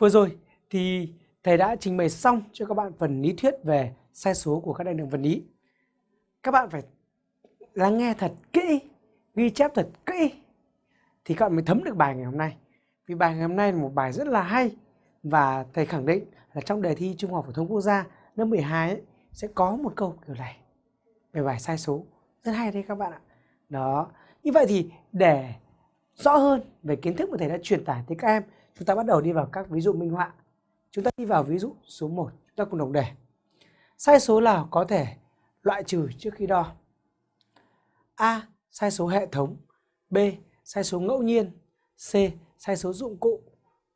Vừa rồi thì thầy đã trình bày xong cho các bạn phần lý thuyết về sai số của các đại lượng vật lý. Các bạn phải lắng nghe thật kỹ, ghi chép thật kỹ thì các bạn mới thấm được bài ngày hôm nay. Vì bài ngày hôm nay là một bài rất là hay và thầy khẳng định là trong đề thi Trung học phổ thông quốc gia lớp 12 ấy, sẽ có một câu kiểu này về bài sai số. Rất hay đấy các bạn ạ. Đó. Như vậy thì để rõ hơn về kiến thức mà thầy đã truyền tải tới các em Chúng ta bắt đầu đi vào các ví dụ minh họa. Chúng ta đi vào ví dụ số 1, chúng ta cùng đọc đề. Sai số nào có thể loại trừ trước khi đo? A. Sai số hệ thống B. Sai số ngẫu nhiên C. Sai số dụng cụ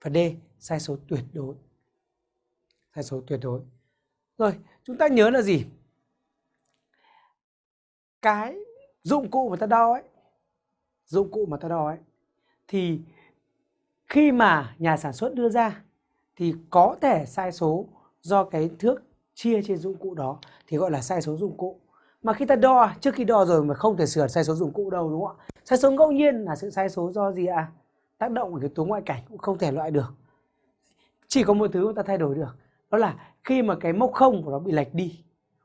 Và D. Sai số tuyệt đối Sai số tuyệt đối Rồi, chúng ta nhớ là gì? Cái dụng cụ mà ta đo ấy Dụng cụ mà ta đo ấy Thì khi mà nhà sản xuất đưa ra thì có thể sai số do cái thước chia trên dụng cụ đó, thì gọi là sai số dụng cụ. Mà khi ta đo, trước khi đo rồi mà không thể sửa sai số dụng cụ đâu, đúng không ạ? Sai số ngẫu nhiên là sự sai số do gì ạ? À? tác động của yếu tố ngoại cảnh cũng không thể loại được. Chỉ có một thứ ta thay đổi được, đó là khi mà cái mốc không của nó bị lệch đi,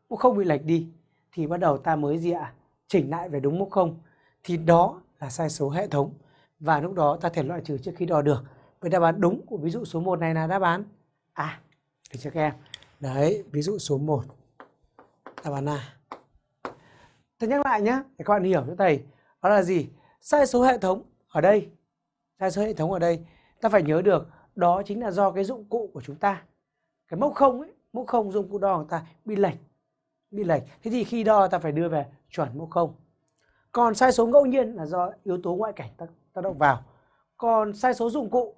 mốc không bị lệch đi, thì bắt đầu ta mới gì ạ? À? chỉnh lại về đúng mốc không. Thì đó là sai số hệ thống và lúc đó ta thể loại trừ trước khi đo được. với đáp án đúng của ví dụ số 1 này là đáp án A. Được chưa các em? Đấy, ví dụ số 1. Đáp án A. Tôi nhắc lại nhé, để các bạn hiểu cho thầy. Đó là gì? Sai số hệ thống ở đây. Sai số hệ thống ở đây. Ta phải nhớ được đó chính là do cái dụng cụ của chúng ta. Cái mốc không ấy, mốc không dụng cụ đo của ta bị lệch. Bị lệch. Thế thì khi đo ta phải đưa về chuẩn mốc không. Còn sai số ngẫu nhiên là do yếu tố ngoại cảnh tác tác động vào. Còn sai số dụng cụ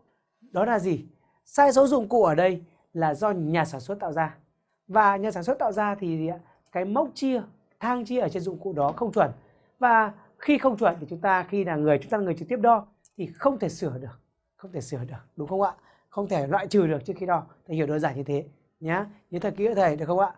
đó là gì? Sai số dụng cụ ở đây là do nhà sản xuất tạo ra. Và nhà sản xuất tạo ra thì cái mốc chia, thang chia ở trên dụng cụ đó không chuẩn. Và khi không chuẩn thì chúng ta khi là người chúng ta là người trực tiếp đo thì không thể sửa được, không thể sửa được, đúng không ạ? Không thể loại trừ được trước khi đo. Thầy hiểu đơn giản như thế nhá. Nhớ thật kỹ thầy được không ạ?